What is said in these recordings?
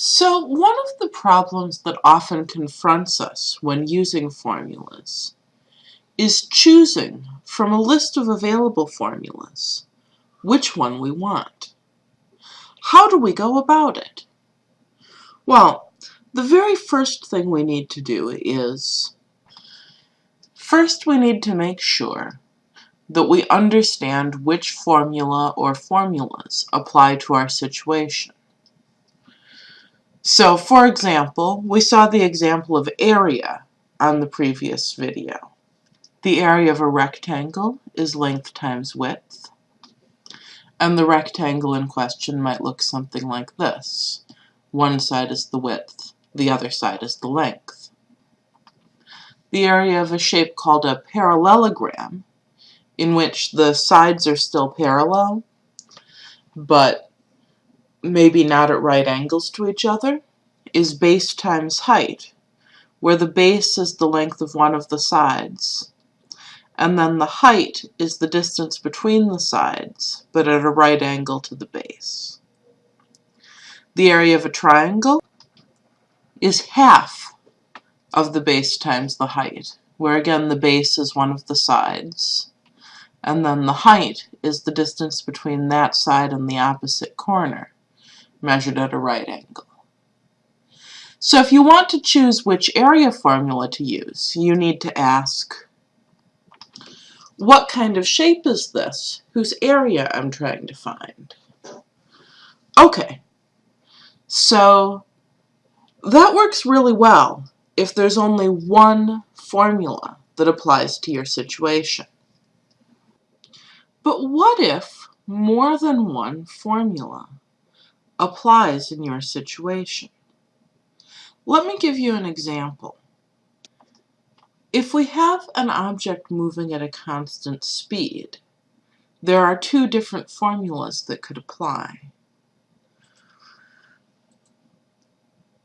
So one of the problems that often confronts us when using formulas is choosing from a list of available formulas which one we want. How do we go about it? Well, the very first thing we need to do is first we need to make sure that we understand which formula or formulas apply to our situation. So for example, we saw the example of area on the previous video. The area of a rectangle is length times width. And the rectangle in question might look something like this. One side is the width, the other side is the length. The area of a shape called a parallelogram, in which the sides are still parallel, but maybe not at right angles to each other, is base times height, where the base is the length of one of the sides, and then the height is the distance between the sides, but at a right angle to the base. The area of a triangle is half of the base times the height, where again the base is one of the sides, and then the height is the distance between that side and the opposite corner measured at a right angle. So if you want to choose which area formula to use, you need to ask, what kind of shape is this whose area I'm trying to find? Okay, so that works really well if there's only one formula that applies to your situation. But what if more than one formula applies in your situation. Let me give you an example. If we have an object moving at a constant speed, there are two different formulas that could apply.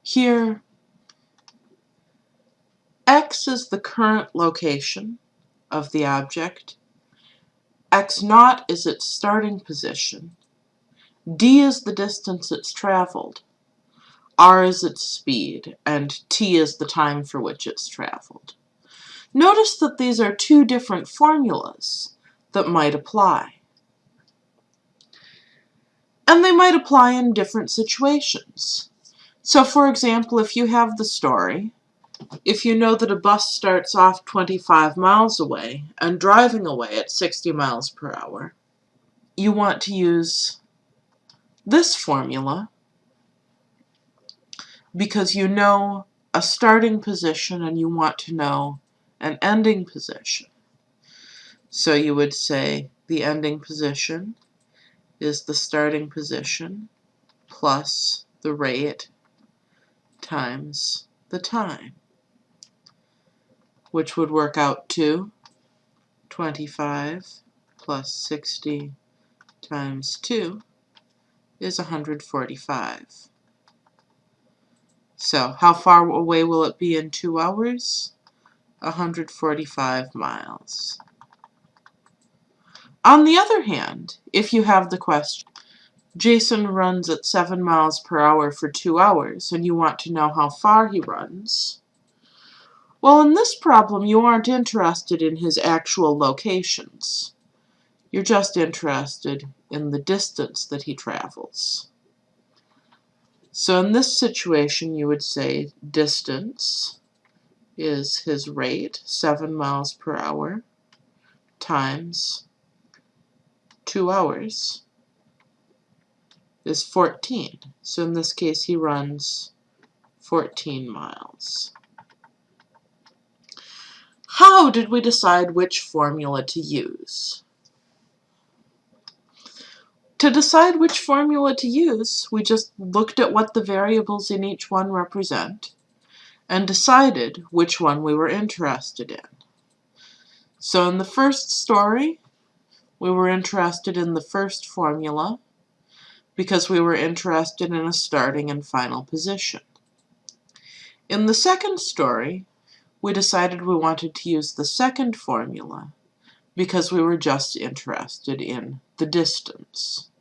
Here, x is the current location of the object, x naught is its starting position, d is the distance it's traveled, r is its speed, and t is the time for which it's traveled. Notice that these are two different formulas that might apply. And they might apply in different situations. So for example, if you have the story, if you know that a bus starts off 25 miles away and driving away at 60 miles per hour, you want to use this formula because you know a starting position and you want to know an ending position. So you would say the ending position is the starting position plus the rate times the time, which would work out to 25 plus 60 times 2 is 145. So how far away will it be in two hours? 145 miles. On the other hand, if you have the question, Jason runs at 7 miles per hour for 2 hours, and you want to know how far he runs, well, in this problem, you aren't interested in his actual locations. You're just interested in the distance that he travels. So in this situation, you would say distance is his rate, 7 miles per hour, times 2 hours is 14. So in this case, he runs 14 miles. How did we decide which formula to use? To decide which formula to use, we just looked at what the variables in each one represent and decided which one we were interested in. So in the first story, we were interested in the first formula because we were interested in a starting and final position. In the second story, we decided we wanted to use the second formula because we were just interested in the distance.